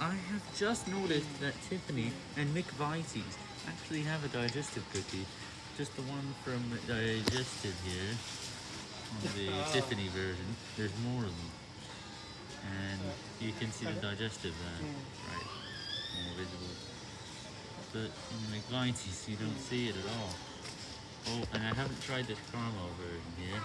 I have just noticed that Tiffany and McVitie's actually have a digestive cookie. Just the one from Digestive here, on the oh. Tiffany version. There's more of them. And you can see the digestive there, right, more visible. But in the McVitie's, you don't hmm. see it at all. Oh, and I haven't tried this caramel version here.